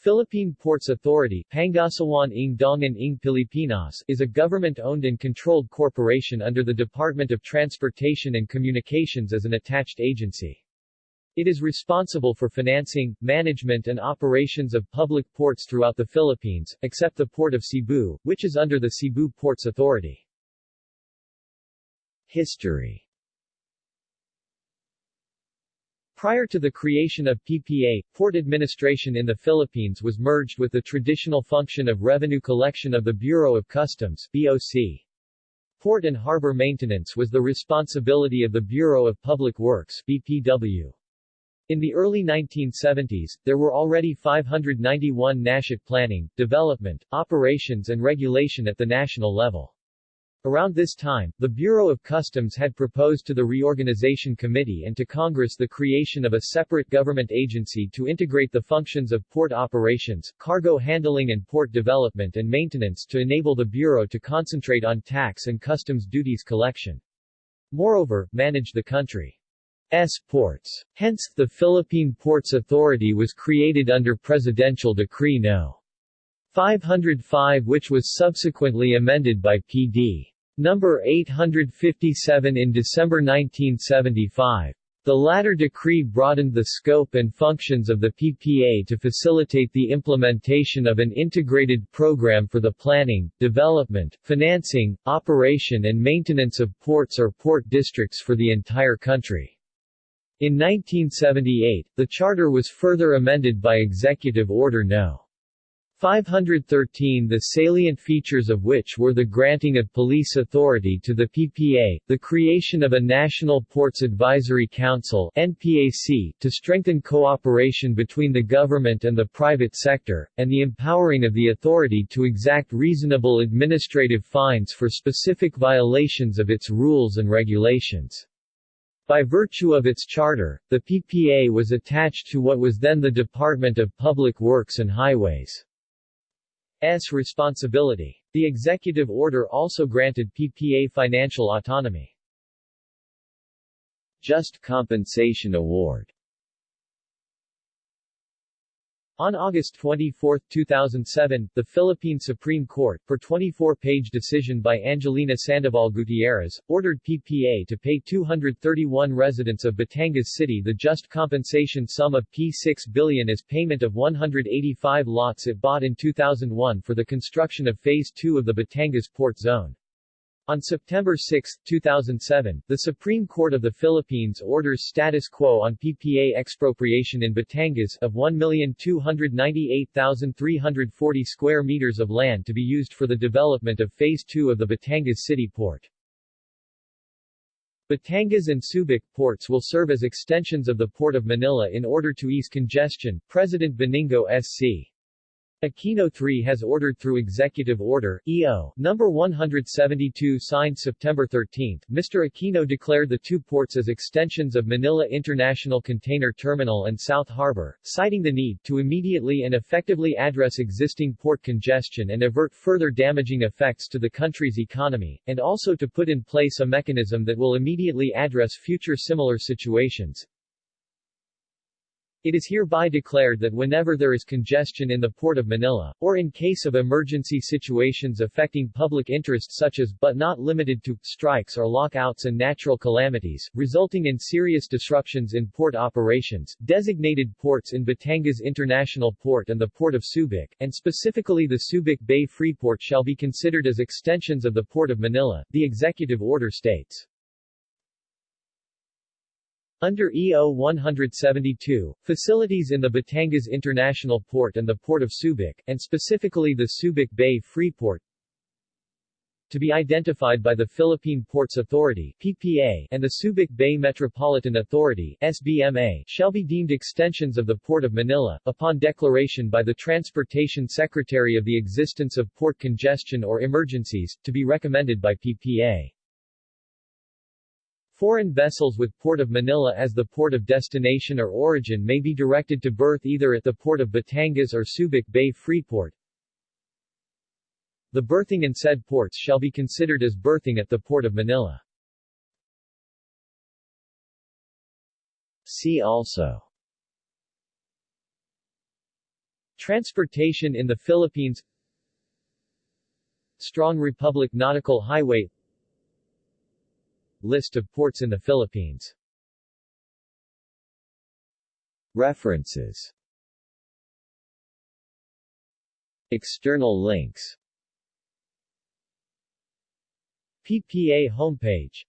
Philippine Ports Authority Pangasiwaan ng Daungan ng Pilipinas is a government-owned and controlled corporation under the Department of Transportation and Communications as an attached agency. It is responsible for financing, management and operations of public ports throughout the Philippines, except the Port of Cebu, which is under the Cebu Ports Authority. History Prior to the creation of PPA, port administration in the Philippines was merged with the traditional function of revenue collection of the Bureau of Customs BOC. Port and harbor maintenance was the responsibility of the Bureau of Public Works BPW. In the early 1970s, there were already 591 NASHIT planning, development, operations and regulation at the national level. Around this time, the Bureau of Customs had proposed to the Reorganization Committee and to Congress the creation of a separate government agency to integrate the functions of port operations, cargo handling and port development and maintenance to enable the Bureau to concentrate on tax and customs duties collection. Moreover, manage the country's ports. Hence, the Philippine Ports Authority was created under Presidential Decree No. 505 which was subsequently amended by P.D. No. 857 in December 1975. The latter decree broadened the scope and functions of the PPA to facilitate the implementation of an integrated program for the planning, development, financing, operation and maintenance of ports or port districts for the entire country. In 1978, the charter was further amended by Executive Order No. 513 the salient features of which were the granting of police authority to the PPA, the creation of a National Ports Advisory Council NPAC, to strengthen cooperation between the government and the private sector, and the empowering of the authority to exact reasonable administrative fines for specific violations of its rules and regulations. By virtue of its charter, the PPA was attached to what was then the Department of Public Works and Highways. S responsibility. The executive order also granted PPA financial autonomy. Just Compensation Award On August 24, 2007, the Philippine Supreme Court, per 24-page decision by Angelina Sandoval Gutierrez, ordered PPA to pay 231 residents of Batangas City the just compensation sum of P6 billion as payment of 185 lots it bought in 2001 for the construction of Phase 2 of the Batangas Port Zone. On September 6, 2007, the Supreme Court of the Philippines orders status quo on PPA expropriation in Batangas of 1,298,340 square meters of land to be used for the development of Phase 2 of the Batangas City Port. Batangas and Subic ports will serve as extensions of the Port of Manila in order to ease congestion, President Benigno S.C. Aquino III has ordered through Executive Order, EO, No. 172 signed September 13, Mr. Aquino declared the two ports as extensions of Manila International Container Terminal and South Harbor, citing the need to immediately and effectively address existing port congestion and avert further damaging effects to the country's economy, and also to put in place a mechanism that will immediately address future similar situations. It is hereby declared that whenever there is congestion in the Port of Manila, or in case of emergency situations affecting public interest such as, but not limited to, strikes or lockouts and natural calamities, resulting in serious disruptions in port operations, designated ports in Batangas International Port and the Port of Subic, and specifically the Subic Bay Freeport shall be considered as extensions of the Port of Manila, the executive order states. Under EO 172, facilities in the Batangas International Port and the Port of Subic, and specifically the Subic Bay Freeport, to be identified by the Philippine Ports Authority PPA and the Subic Bay Metropolitan Authority SBMA shall be deemed extensions of the Port of Manila, upon declaration by the Transportation Secretary of the existence of port congestion or emergencies, to be recommended by PPA. Foreign vessels with Port of Manila as the port of destination or origin may be directed to berth either at the port of Batangas or Subic Bay Freeport. The berthing in said ports shall be considered as berthing at the Port of Manila. See also Transportation in the Philippines Strong Republic Nautical Highway List of ports in the Philippines. References. External links. PPA homepage